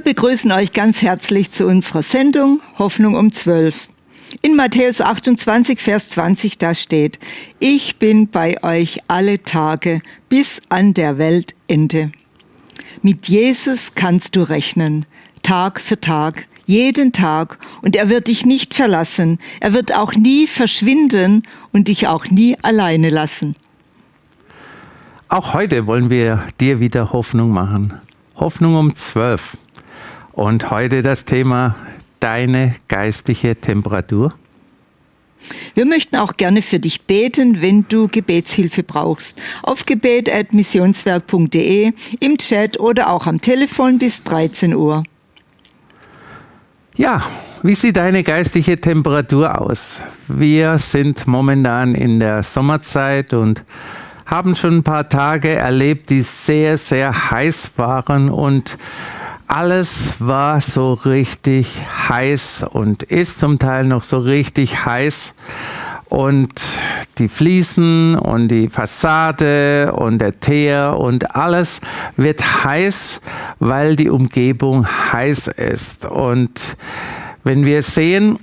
Wir begrüßen euch ganz herzlich zu unserer Sendung Hoffnung um 12. In Matthäus 28, Vers 20, da steht, ich bin bei euch alle Tage bis an der Weltende. Mit Jesus kannst du rechnen, Tag für Tag, jeden Tag, und er wird dich nicht verlassen, er wird auch nie verschwinden und dich auch nie alleine lassen. Auch heute wollen wir dir wieder Hoffnung machen. Hoffnung um 12. Und heute das Thema deine geistige Temperatur. Wir möchten auch gerne für dich beten, wenn du Gebetshilfe brauchst. Auf gebet.missionswerk.de, im Chat oder auch am Telefon bis 13 Uhr. Ja, wie sieht deine geistige Temperatur aus? Wir sind momentan in der Sommerzeit und haben schon ein paar Tage erlebt, die sehr, sehr heiß waren und alles war so richtig heiß und ist zum Teil noch so richtig heiß. Und die Fliesen und die Fassade und der Teer und alles wird heiß, weil die Umgebung heiß ist. Und wenn wir sehen,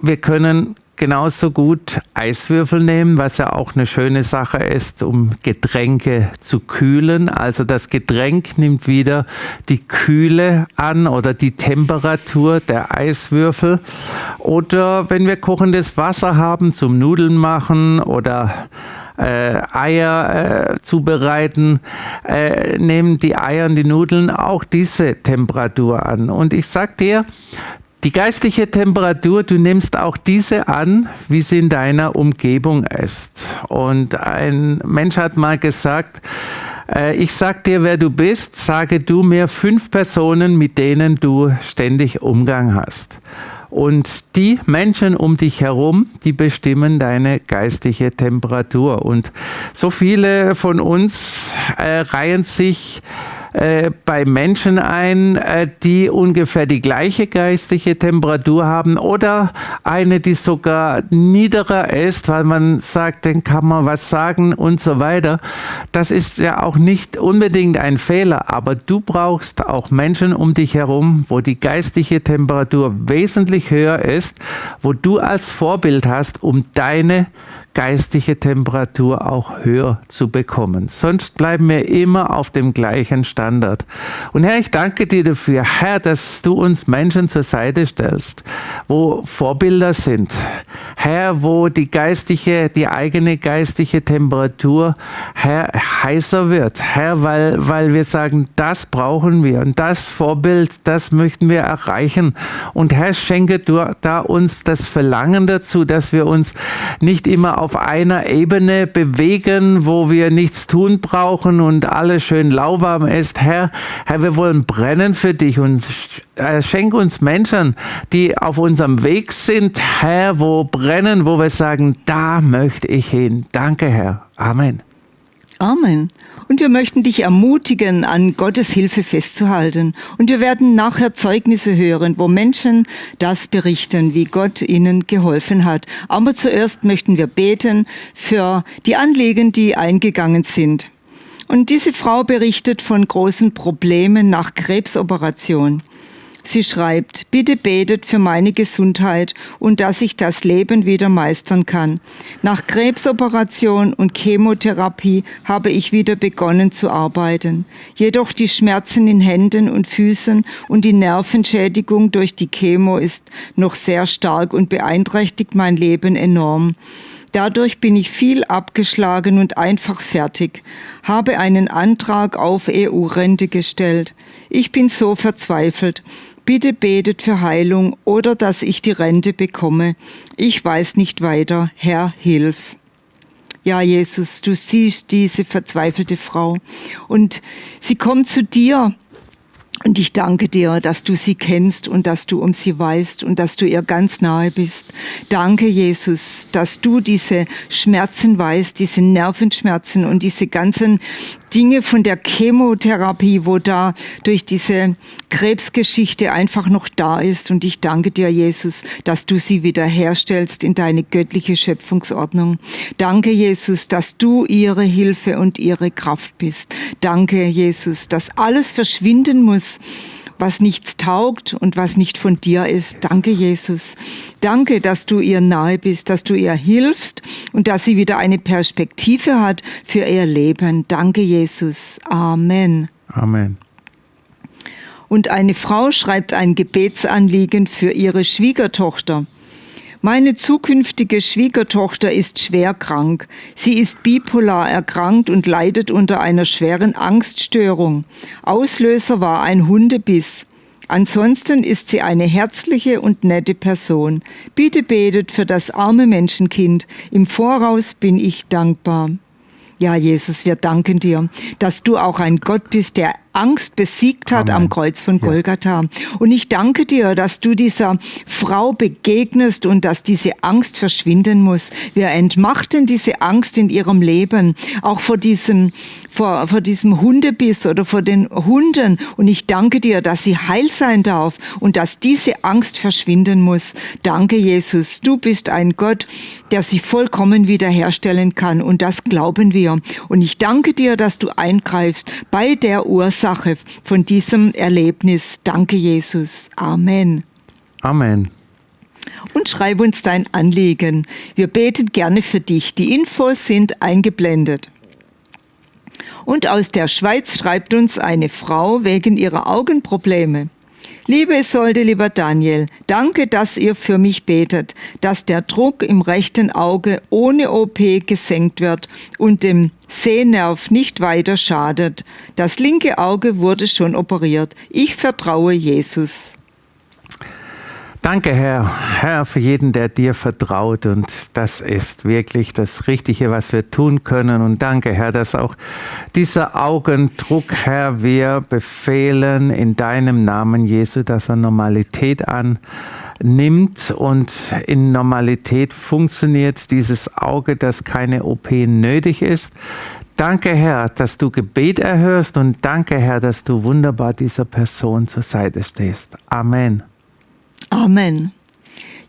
wir können genauso gut Eiswürfel nehmen, was ja auch eine schöne Sache ist, um Getränke zu kühlen. Also das Getränk nimmt wieder die Kühle an oder die Temperatur der Eiswürfel. Oder wenn wir kochendes Wasser haben zum Nudeln machen oder äh, Eier äh, zubereiten, äh, nehmen die Eier und die Nudeln auch diese Temperatur an. Und ich sag dir, die geistliche Temperatur, du nimmst auch diese an, wie sie in deiner Umgebung ist. Und ein Mensch hat mal gesagt, äh, ich sag dir, wer du bist, sage du mir fünf Personen, mit denen du ständig Umgang hast. Und die Menschen um dich herum, die bestimmen deine geistige Temperatur. Und so viele von uns äh, reihen sich äh, bei Menschen ein, äh, die ungefähr die gleiche geistige Temperatur haben oder eine, die sogar niederer ist, weil man sagt, dann kann man was sagen und so weiter. Das ist ja auch nicht unbedingt ein Fehler, aber du brauchst auch Menschen um dich herum, wo die geistige Temperatur wesentlich höher ist, wo du als Vorbild hast, um deine geistige Temperatur auch höher zu bekommen. Sonst bleiben wir immer auf dem gleichen Standard. Und Herr, ich danke dir dafür, Herr, dass du uns Menschen zur Seite stellst, wo Vorbilder sind. Herr, wo die geistige, die eigene geistige Temperatur, Herr, heißer wird. Herr, weil, weil wir sagen, das brauchen wir und das Vorbild, das möchten wir erreichen. Und Herr, schenke du da uns das Verlangen dazu, dass wir uns nicht immer auf einer Ebene bewegen, wo wir nichts tun brauchen und alles schön lauwarm ist. Herr, Herr, wir wollen brennen für dich und äh, schenk uns Menschen, die auf unserem Weg sind, Herr, wo brennen, wo wir sagen, da möchte ich hin. Danke, Herr. Amen. Amen. Und wir möchten dich ermutigen, an Gottes Hilfe festzuhalten. Und wir werden nachher Zeugnisse hören, wo Menschen das berichten, wie Gott ihnen geholfen hat. Aber zuerst möchten wir beten für die Anliegen, die eingegangen sind. Und diese Frau berichtet von großen Problemen nach Krebsoperation. Sie schreibt, bitte betet für meine Gesundheit und dass ich das Leben wieder meistern kann. Nach Krebsoperation und Chemotherapie habe ich wieder begonnen zu arbeiten. Jedoch die Schmerzen in Händen und Füßen und die Nervenschädigung durch die Chemo ist noch sehr stark und beeinträchtigt mein Leben enorm. Dadurch bin ich viel abgeschlagen und einfach fertig, habe einen Antrag auf EU-Rente gestellt. Ich bin so verzweifelt. Bitte betet für Heilung oder dass ich die Rente bekomme. Ich weiß nicht weiter. Herr, hilf. Ja, Jesus, du siehst diese verzweifelte Frau und sie kommt zu dir und ich danke dir, dass du sie kennst und dass du um sie weißt und dass du ihr ganz nahe bist. Danke, Jesus, dass du diese Schmerzen weißt, diese Nervenschmerzen und diese ganzen Dinge von der Chemotherapie, wo da durch diese Krebsgeschichte einfach noch da ist. Und ich danke dir, Jesus, dass du sie wiederherstellst in deine göttliche Schöpfungsordnung. Danke, Jesus, dass du ihre Hilfe und ihre Kraft bist. Danke, Jesus, dass alles verschwinden muss, was nichts taugt und was nicht von dir ist. Danke, Jesus. Danke, dass du ihr nahe bist, dass du ihr hilfst und dass sie wieder eine Perspektive hat für ihr Leben. Danke, Jesus. Amen. Amen. Und eine Frau schreibt ein Gebetsanliegen für ihre Schwiegertochter. Meine zukünftige Schwiegertochter ist schwer krank. Sie ist bipolar erkrankt und leidet unter einer schweren Angststörung. Auslöser war ein Hundebiss. Ansonsten ist sie eine herzliche und nette Person. Bitte betet für das arme Menschenkind. Im Voraus bin ich dankbar. Ja, Jesus, wir danken dir, dass du auch ein Gott bist, der Angst besiegt hat Amen. am Kreuz von Golgatha. Ja. Und ich danke dir, dass du dieser Frau begegnest und dass diese Angst verschwinden muss. Wir entmachten diese Angst in ihrem Leben, auch vor diesem, vor, vor diesem Hundebiss oder vor den Hunden. Und ich danke dir, dass sie heil sein darf und dass diese Angst verschwinden muss. Danke, Jesus. Du bist ein Gott, der sich vollkommen wiederherstellen kann. Und das glauben wir. Und ich danke dir, dass du eingreifst bei der Ursache Ursache von diesem Erlebnis. Danke, Jesus. Amen. Amen. Und schreib uns dein Anliegen. Wir beten gerne für dich. Die Infos sind eingeblendet. Und aus der Schweiz schreibt uns eine Frau wegen ihrer Augenprobleme. Liebe Isolde, lieber Daniel, danke, dass ihr für mich betet, dass der Druck im rechten Auge ohne OP gesenkt wird und dem Sehnerv nicht weiter schadet. Das linke Auge wurde schon operiert. Ich vertraue Jesus. Danke, Herr, Herr, für jeden, der dir vertraut. Und das ist wirklich das Richtige, was wir tun können. Und danke, Herr, dass auch dieser Augendruck, Herr, wir befehlen in deinem Namen, Jesu, dass er Normalität annimmt und in Normalität funktioniert dieses Auge, dass keine OP nötig ist. Danke, Herr, dass du Gebet erhörst und danke, Herr, dass du wunderbar dieser Person zur Seite stehst. Amen. Amen.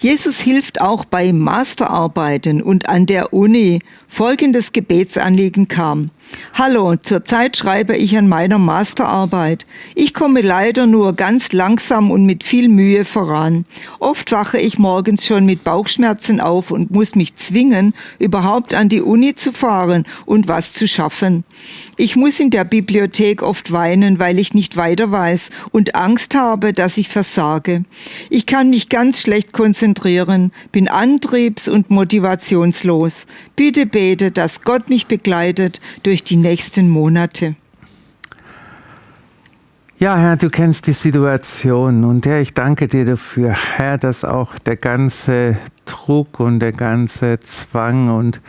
Jesus hilft auch bei Masterarbeiten und an der Uni. Folgendes Gebetsanliegen kam. Hallo, zurzeit schreibe ich an meiner Masterarbeit. Ich komme leider nur ganz langsam und mit viel Mühe voran. Oft wache ich morgens schon mit Bauchschmerzen auf und muss mich zwingen, überhaupt an die Uni zu fahren und was zu schaffen. Ich muss in der Bibliothek oft weinen, weil ich nicht weiter weiß und Angst habe, dass ich versage. Ich kann mich ganz schlecht konzentrieren, bin antriebs- und motivationslos. Bitte bete, dass Gott mich begleitet durch durch die nächsten Monate. Ja, Herr, du kennst die Situation und Herr, ich danke dir dafür, Herr, dass auch der ganze Druck und der ganze Zwang und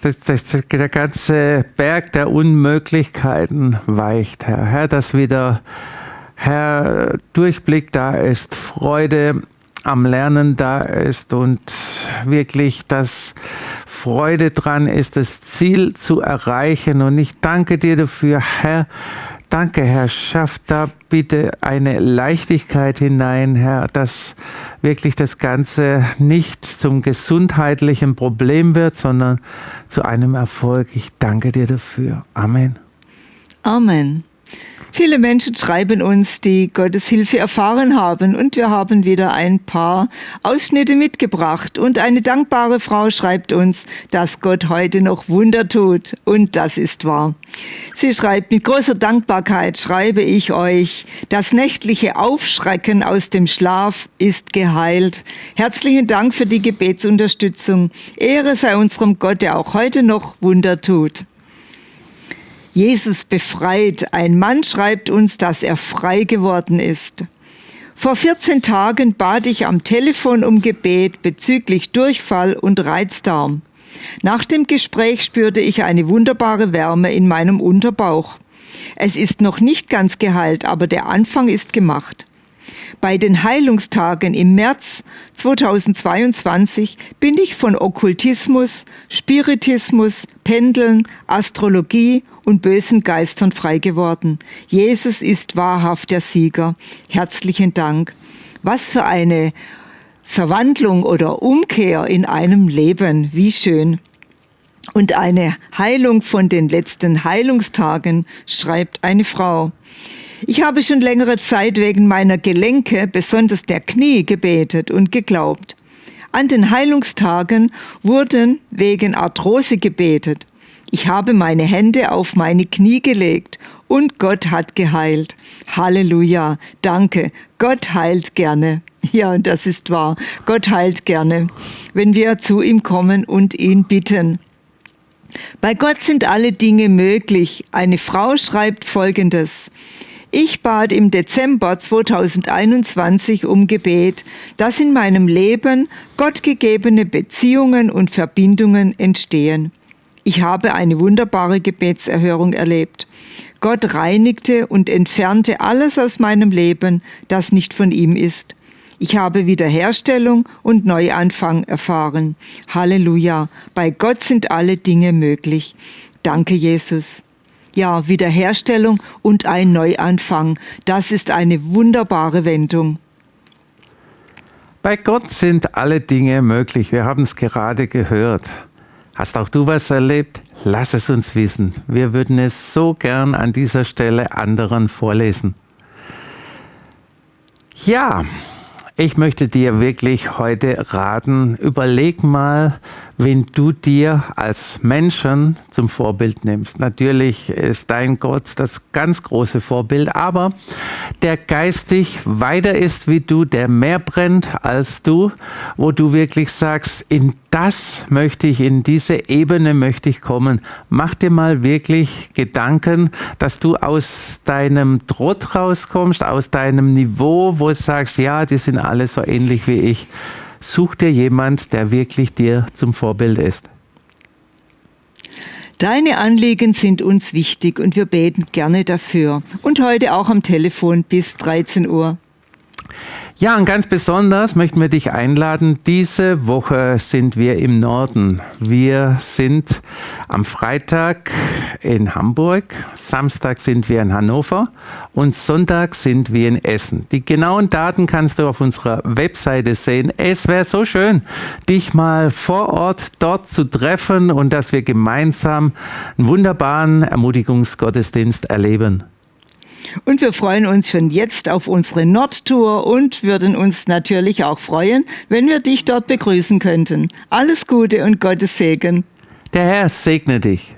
das, das, der ganze Berg der Unmöglichkeiten weicht, Herr. Herr, dass wieder, Herr, Durchblick da ist, Freude am Lernen da ist und wirklich das Freude dran ist, das Ziel zu erreichen. Und ich danke dir dafür, Herr. Danke, Herr. Schaff da bitte eine Leichtigkeit hinein, Herr, dass wirklich das Ganze nicht zum gesundheitlichen Problem wird, sondern zu einem Erfolg. Ich danke dir dafür. Amen. Amen. Viele Menschen schreiben uns, die Gottes Hilfe erfahren haben und wir haben wieder ein paar Ausschnitte mitgebracht. Und eine dankbare Frau schreibt uns, dass Gott heute noch Wunder tut und das ist wahr. Sie schreibt, mit großer Dankbarkeit schreibe ich euch, das nächtliche Aufschrecken aus dem Schlaf ist geheilt. Herzlichen Dank für die Gebetsunterstützung. Ehre sei unserem Gott, der auch heute noch Wunder tut. Jesus befreit. Ein Mann schreibt uns, dass er frei geworden ist. Vor 14 Tagen bat ich am Telefon um Gebet bezüglich Durchfall und Reizdarm. Nach dem Gespräch spürte ich eine wunderbare Wärme in meinem Unterbauch. Es ist noch nicht ganz geheilt, aber der Anfang ist gemacht. Bei den Heilungstagen im März 2022 bin ich von Okkultismus, Spiritismus, Pendeln, Astrologie und bösen Geistern frei geworden. Jesus ist wahrhaft der Sieger. Herzlichen Dank. Was für eine Verwandlung oder Umkehr in einem Leben. Wie schön. Und eine Heilung von den letzten Heilungstagen, schreibt eine Frau. Ich habe schon längere Zeit wegen meiner Gelenke, besonders der Knie, gebetet und geglaubt. An den Heilungstagen wurden wegen Arthrose gebetet. Ich habe meine Hände auf meine Knie gelegt und Gott hat geheilt. Halleluja, danke. Gott heilt gerne. Ja, und das ist wahr. Gott heilt gerne, wenn wir zu ihm kommen und ihn bitten. Bei Gott sind alle Dinge möglich. Eine Frau schreibt Folgendes. Ich bat im Dezember 2021 um Gebet, dass in meinem Leben gottgegebene Beziehungen und Verbindungen entstehen. Ich habe eine wunderbare Gebetserhörung erlebt. Gott reinigte und entfernte alles aus meinem Leben, das nicht von ihm ist. Ich habe Wiederherstellung und Neuanfang erfahren. Halleluja. Bei Gott sind alle Dinge möglich. Danke, Jesus. Ja, Wiederherstellung und ein Neuanfang. Das ist eine wunderbare Wendung. Bei Gott sind alle Dinge möglich. Wir haben es gerade gehört. Hast auch du was erlebt? Lass es uns wissen. Wir würden es so gern an dieser Stelle anderen vorlesen. Ja, ich möchte dir wirklich heute raten, überleg mal, wen du dir als Menschen zum Vorbild nimmst. Natürlich ist dein Gott das ganz große Vorbild, aber der geistig weiter ist wie du, der mehr brennt als du, wo du wirklich sagst, in das möchte ich, in diese Ebene möchte ich kommen. Mach dir mal wirklich Gedanken, dass du aus deinem Trott rauskommst, aus deinem Niveau, wo du sagst, ja, die sind alle so ähnlich wie ich Such dir jemand, der wirklich dir zum Vorbild ist. Deine Anliegen sind uns wichtig und wir beten gerne dafür. Und heute auch am Telefon bis 13 Uhr. Ja, und ganz besonders möchten wir dich einladen. Diese Woche sind wir im Norden. Wir sind am Freitag in Hamburg, Samstag sind wir in Hannover und Sonntag sind wir in Essen. Die genauen Daten kannst du auf unserer Webseite sehen. Es wäre so schön, dich mal vor Ort dort zu treffen und dass wir gemeinsam einen wunderbaren Ermutigungsgottesdienst erleben. Und wir freuen uns schon jetzt auf unsere Nordtour und würden uns natürlich auch freuen, wenn wir dich dort begrüßen könnten. Alles Gute und Gottes Segen. Der Herr segne dich.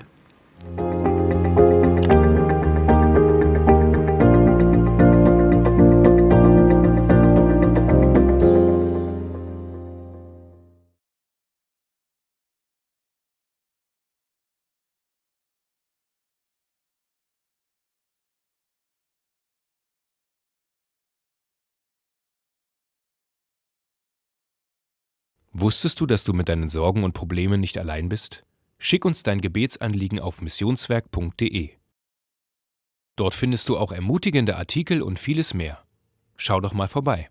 Wusstest du, dass du mit deinen Sorgen und Problemen nicht allein bist? Schick uns dein Gebetsanliegen auf missionswerk.de. Dort findest du auch ermutigende Artikel und vieles mehr. Schau doch mal vorbei.